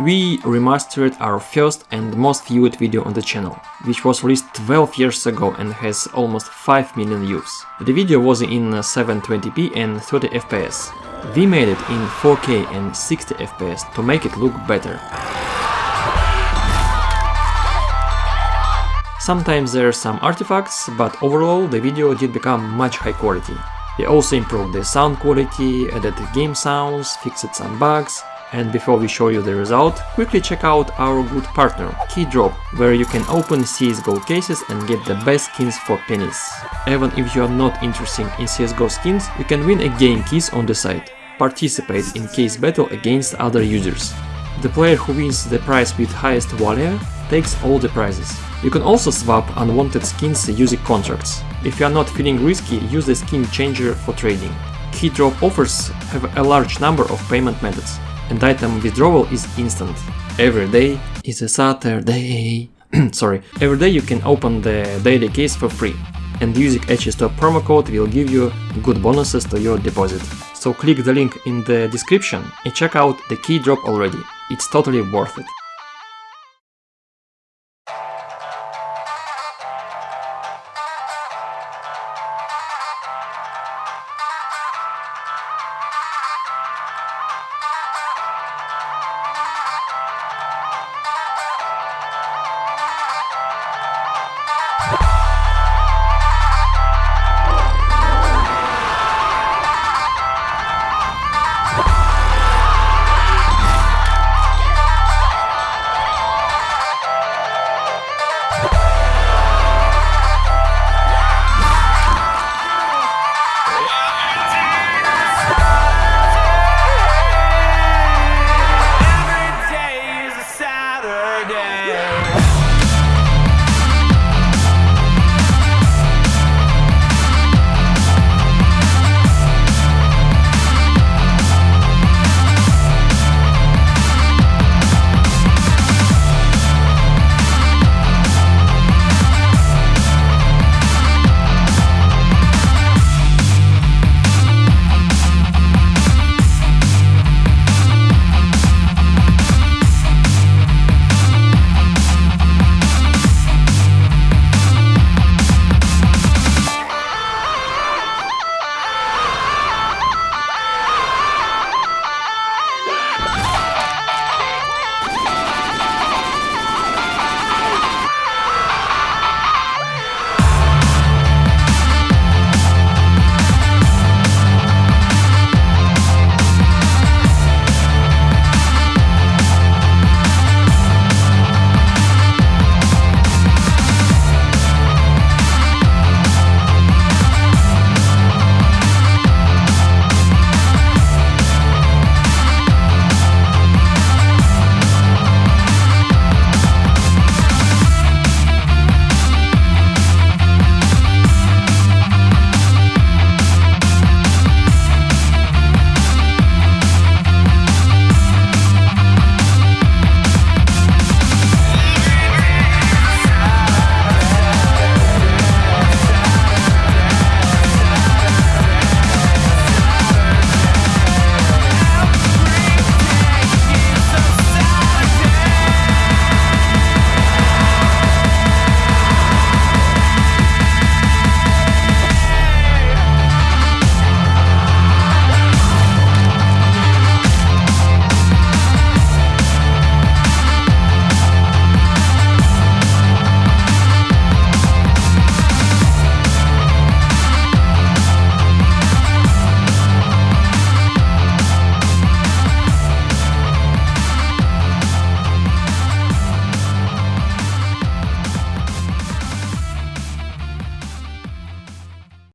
We remastered our first and most viewed video on the channel, which was released 12 years ago and has almost 5 million views. The video was in 720p and 30 fps. We made it in 4K and 60 fps to make it look better. Sometimes there are some artifacts, but overall the video did become much high quality. We also improved the sound quality, added game sounds, fixed some bugs, and before we show you the result, quickly check out our good partner, Keydrop, where you can open CSGO cases and get the best skins for pennies. Even if you are not interested in CSGO skins, you can win a game keys on the site. Participate in case battle against other users. The player who wins the prize with highest value takes all the prizes. You can also swap unwanted skins using contracts. If you are not feeling risky, use the skin changer for trading. Keydrop offers have a large number of payment methods, and item withdrawal is instant. Every day is a Saturday. Sorry, every day you can open the daily case for free, and using HSTOP promo code will give you good bonuses to your deposit. So click the link in the description and check out the Keydrop already, it's totally worth it.